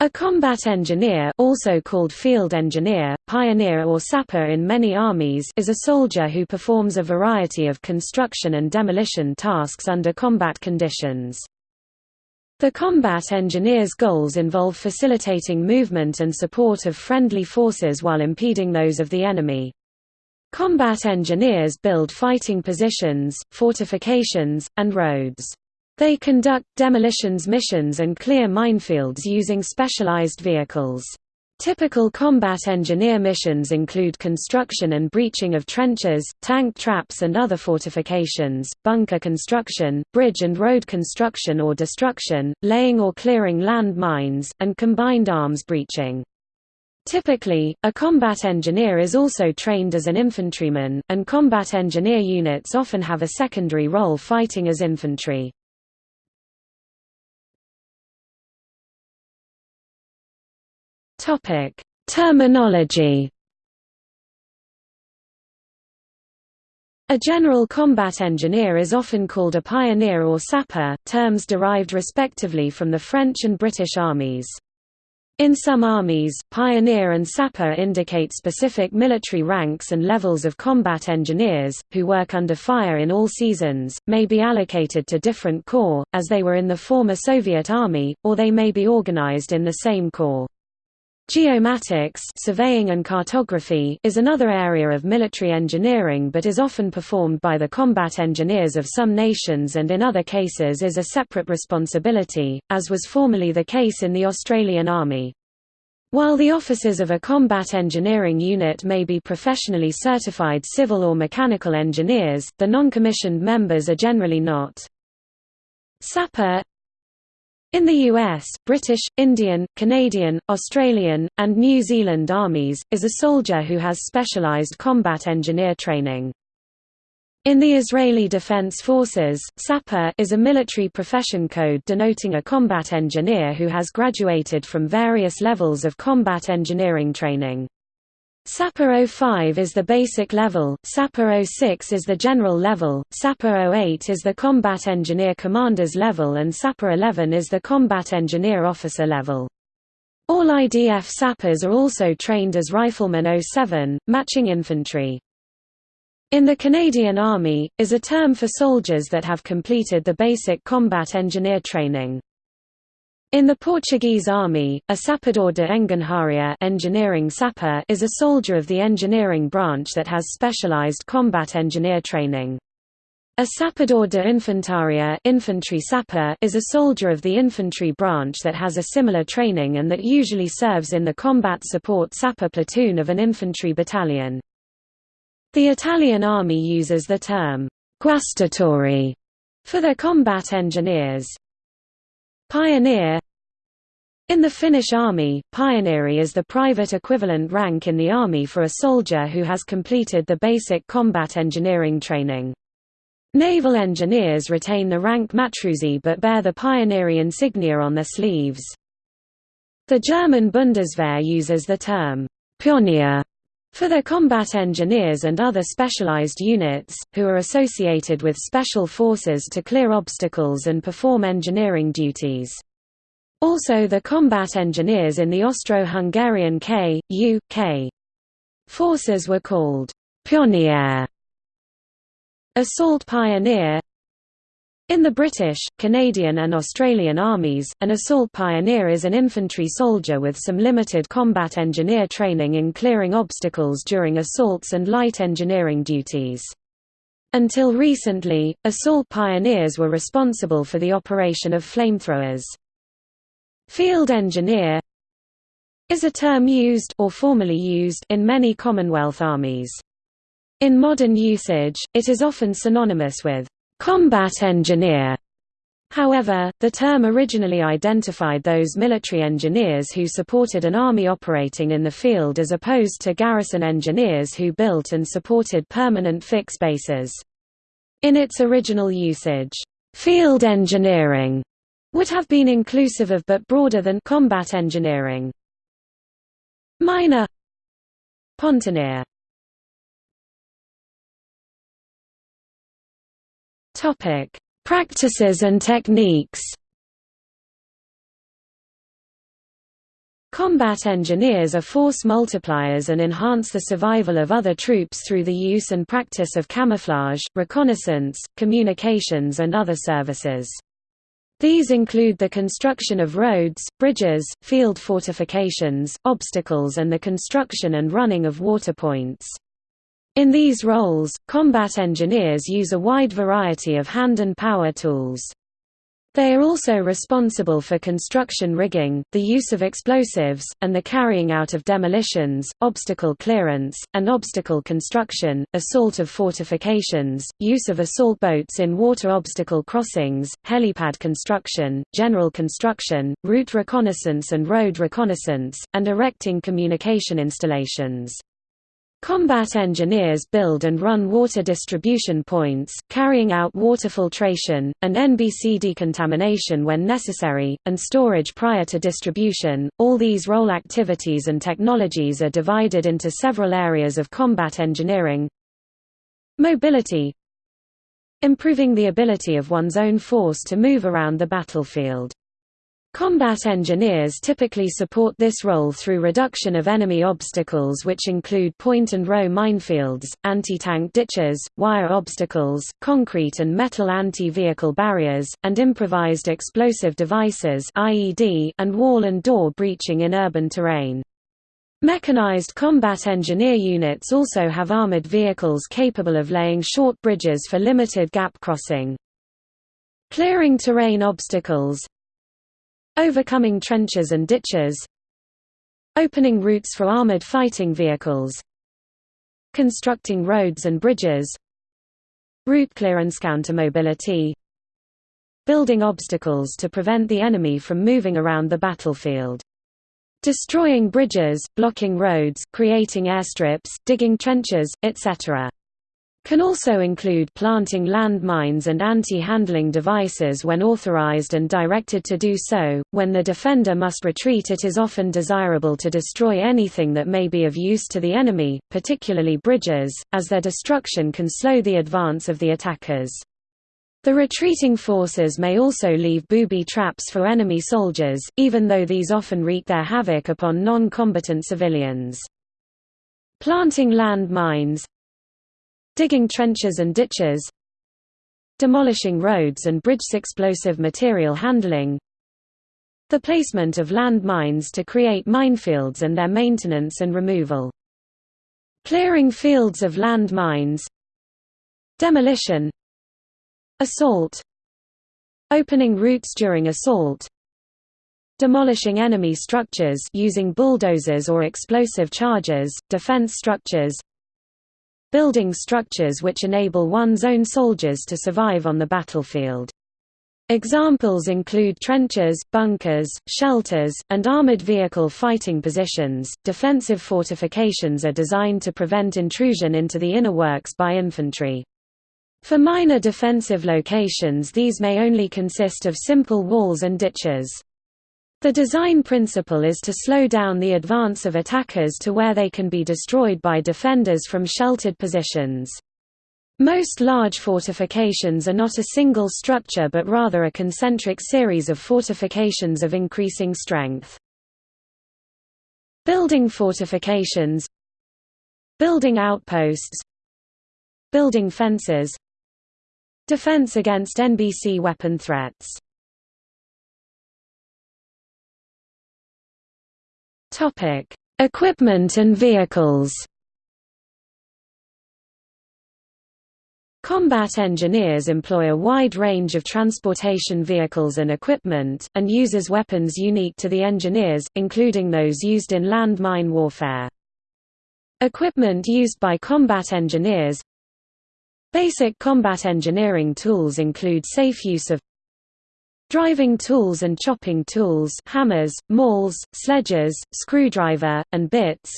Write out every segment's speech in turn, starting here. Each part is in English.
A combat engineer also called field engineer, pioneer or sapper in many armies is a soldier who performs a variety of construction and demolition tasks under combat conditions. The combat engineer's goals involve facilitating movement and support of friendly forces while impeding those of the enemy. Combat engineers build fighting positions, fortifications, and roads. They conduct demolitions missions and clear minefields using specialized vehicles. Typical combat engineer missions include construction and breaching of trenches, tank traps and other fortifications, bunker construction, bridge and road construction or destruction, laying or clearing land mines, and combined arms breaching. Typically, a combat engineer is also trained as an infantryman, and combat engineer units often have a secondary role fighting as infantry. Topic: Terminology. A general combat engineer is often called a pioneer or sapper, terms derived respectively from the French and British armies. In some armies, pioneer and sapper indicate specific military ranks and levels of combat engineers, who work under fire in all seasons, may be allocated to different corps, as they were in the former Soviet Army, or they may be organized in the same corps. Geomatics surveying and cartography is another area of military engineering but is often performed by the combat engineers of some nations and in other cases is a separate responsibility, as was formerly the case in the Australian Army. While the officers of a combat engineering unit may be professionally certified civil or mechanical engineers, the non-commissioned members are generally not. Sapper in the US, British, Indian, Canadian, Australian, and New Zealand armies, is a soldier who has specialized combat engineer training. In the Israeli Defense Forces, sapper is a military profession code denoting a combat engineer who has graduated from various levels of combat engineering training. Sapper 05 is the basic level, Sapper 06 is the general level, Sapper 08 is the combat engineer commander's level and Sapper 11 is the combat engineer officer level. All IDF sappers are also trained as Rifleman 07, matching infantry. In the Canadian Army, is a term for soldiers that have completed the basic combat engineer training. In the Portuguese army, a sapador de engenharia engineering sapper is a soldier of the engineering branch that has specialized combat engineer training. A sapador de infantaria infantry sapper is a soldier of the infantry branch that has a similar training and that usually serves in the combat support sapper platoon of an infantry battalion. The Italian army uses the term guastatori for their combat engineers. Pioneer In the Finnish army, pioneeri is the private equivalent rank in the army for a soldier who has completed the basic combat engineering training. Naval engineers retain the rank matruusi but bear the pioneeri insignia on their sleeves. The German Bundeswehr uses the term Pionier for their combat engineers and other specialized units, who are associated with special forces to clear obstacles and perform engineering duties. Also the combat engineers in the Austro-Hungarian K, U, K. forces were called Pionier. Assault Pioneer in the British, Canadian and Australian armies, an assault pioneer is an infantry soldier with some limited combat engineer training in clearing obstacles during assaults and light engineering duties. Until recently, assault pioneers were responsible for the operation of flamethrowers. Field engineer is a term used or formerly used in many Commonwealth armies. In modern usage, it is often synonymous with combat engineer. However, the term originally identified those military engineers who supported an army operating in the field as opposed to garrison engineers who built and supported permanent fixed bases. In its original usage, field engineering would have been inclusive of but broader than combat engineering. Miner Pontonier Topic: Practices and techniques. Combat engineers are force multipliers and enhance the survival of other troops through the use and practice of camouflage, reconnaissance, communications and other services. These include the construction of roads, bridges, field fortifications, obstacles and the construction and running of water points. In these roles, combat engineers use a wide variety of hand and power tools. They are also responsible for construction rigging, the use of explosives, and the carrying out of demolitions, obstacle clearance, and obstacle construction, assault of fortifications, use of assault boats in water obstacle crossings, helipad construction, general construction, route reconnaissance and road reconnaissance, and erecting communication installations. Combat engineers build and run water distribution points, carrying out water filtration, and NBC decontamination when necessary, and storage prior to distribution. All these role activities and technologies are divided into several areas of combat engineering. Mobility Improving the ability of one's own force to move around the battlefield. Combat engineers typically support this role through reduction of enemy obstacles which include point-and-row minefields, anti-tank ditches, wire obstacles, concrete and metal anti-vehicle barriers, and improvised explosive devices and wall and door breaching in urban terrain. Mechanized combat engineer units also have armored vehicles capable of laying short bridges for limited gap crossing. Clearing terrain obstacles Overcoming trenches and ditches Opening routes for armored fighting vehicles Constructing roads and bridges Route clearance counter-mobility Building obstacles to prevent the enemy from moving around the battlefield. Destroying bridges, blocking roads, creating airstrips, digging trenches, etc can also include planting landmines and anti-handling devices when authorized and directed to do so. When the defender must retreat it is often desirable to destroy anything that may be of use to the enemy, particularly bridges, as their destruction can slow the advance of the attackers. The retreating forces may also leave booby traps for enemy soldiers, even though these often wreak their havoc upon non-combatant civilians. Planting land mines digging trenches and ditches demolishing roads and bridges explosive material handling the placement of land mines to create minefields and their maintenance and removal clearing fields of land mines demolition assault opening routes during assault demolishing enemy structures using bulldozers or explosive charges defense structures building structures which enable one's own soldiers to survive on the battlefield. Examples include trenches, bunkers, shelters, and armored vehicle fighting positions. Defensive fortifications are designed to prevent intrusion into the inner works by infantry. For minor defensive locations these may only consist of simple walls and ditches. The design principle is to slow down the advance of attackers to where they can be destroyed by defenders from sheltered positions. Most large fortifications are not a single structure but rather a concentric series of fortifications of increasing strength. Building fortifications Building outposts Building fences Defense against NBC weapon threats Topic: Equipment and vehicles. Combat engineers employ a wide range of transportation vehicles and equipment, and uses weapons unique to the engineers, including those used in landmine warfare. Equipment used by combat engineers Basic combat engineering tools include safe use of Driving tools and chopping tools hammers, mauls, sledges, screwdriver, and bits.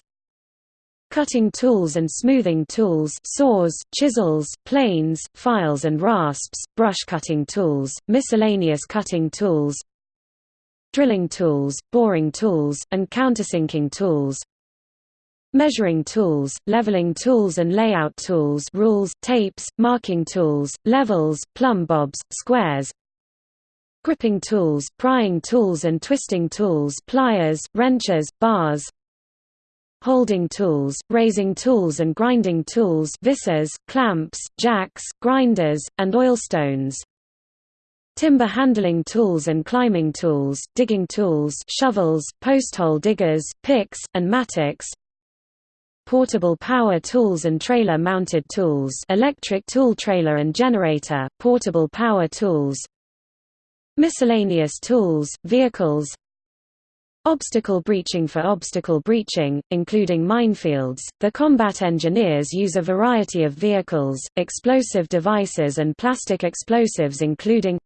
Cutting tools and smoothing tools saws, chisels, planes, files and rasps, brush cutting tools, miscellaneous cutting tools Drilling tools, boring tools, and countersinking tools. Measuring tools, leveling tools and layout tools rules, tapes, marking tools, levels, plumb bobs, squares gripping tools, prying tools and twisting tools pliers, wrenches, bars holding tools, raising tools and grinding tools visors, clamps, jacks, grinders, and oilstones. Timber handling tools and climbing tools, digging tools shovels, posthole diggers, picks, and mattocks portable power tools and trailer-mounted tools electric tool trailer and generator, portable power tools miscellaneous tools, vehicles Obstacle breaching For obstacle breaching, including minefields, the combat engineers use a variety of vehicles, explosive devices and plastic explosives including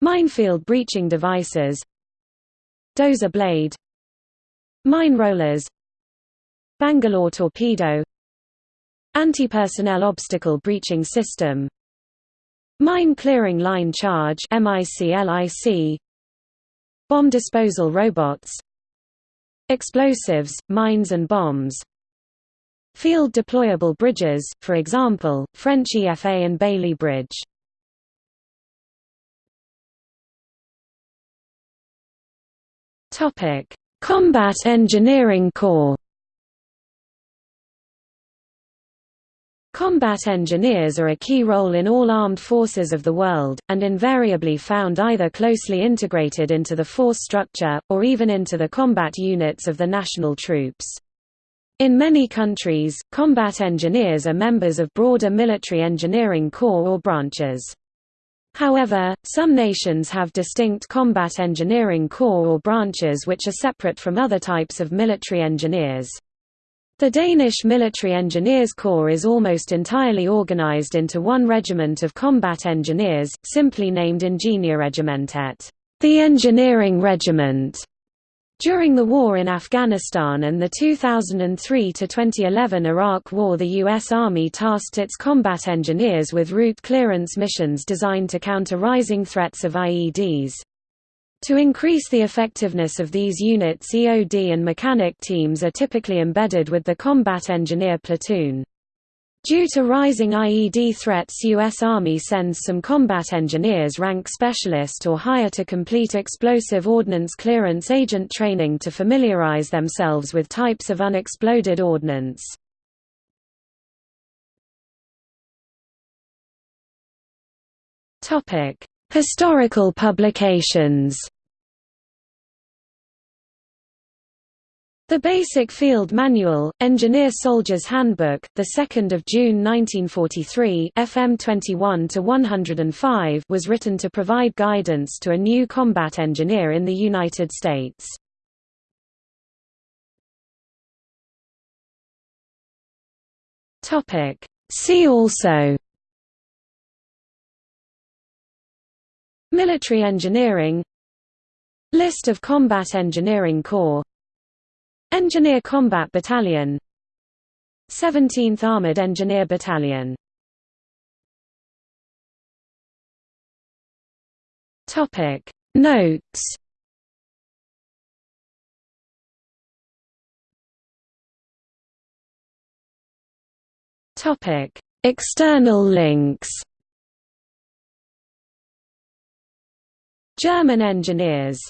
minefield breaching devices dozer blade mine rollers Bangalore torpedo Anti-personnel obstacle breaching system Mine clearing line charge Bomb disposal robots. Explosives, mines and bombs. Field deployable bridges, for example, French EFA and Bailey Bridge. Combat Engineering Corps Combat engineers are a key role in all armed forces of the world, and invariably found either closely integrated into the force structure, or even into the combat units of the national troops. In many countries, combat engineers are members of broader military engineering corps or branches. However, some nations have distinct combat engineering corps or branches which are separate from other types of military engineers. The Danish Military Engineers Corps is almost entirely organized into one regiment of combat engineers, simply named Ingeniørregimentet, the Engineering Regiment. During the war in Afghanistan and the 2003–2011 Iraq War the U.S. Army tasked its combat engineers with route clearance missions designed to counter rising threats of IEDs. To increase the effectiveness of these units EOD and mechanic teams are typically embedded with the combat engineer platoon. Due to rising IED threats U.S. Army sends some combat engineers rank specialist or higher to complete explosive ordnance clearance agent training to familiarize themselves with types of unexploded ordnance. Historical publications The Basic Field Manual, Engineer Soldier's Handbook, 2 June 1943 FM 21-105 was written to provide guidance to a new combat engineer in the United States. See also Military engineering. List of combat engineering corps. Engineer Combat Battalion. 17th Armored Engineer Battalion. Topic. Notes. Topic. External links German engineers